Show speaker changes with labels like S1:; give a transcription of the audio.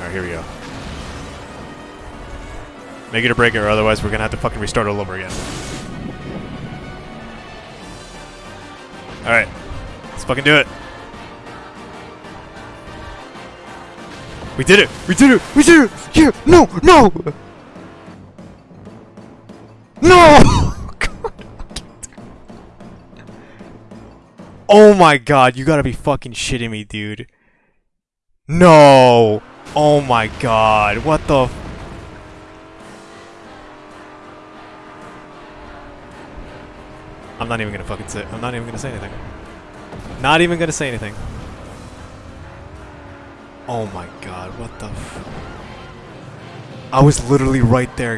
S1: Alright, here we go. Make it or break it, or otherwise we're gonna have to fucking restart all over again. Alright. Let's fucking do it. We did it! We did it! We did it! Yeah! No! No! No! oh my god, you gotta be fucking shitting me, dude. No! Oh my god, what the I'm not even gonna fucking say- I'm not even gonna say anything. Not even gonna say anything. Oh my god, what the I was literally right there,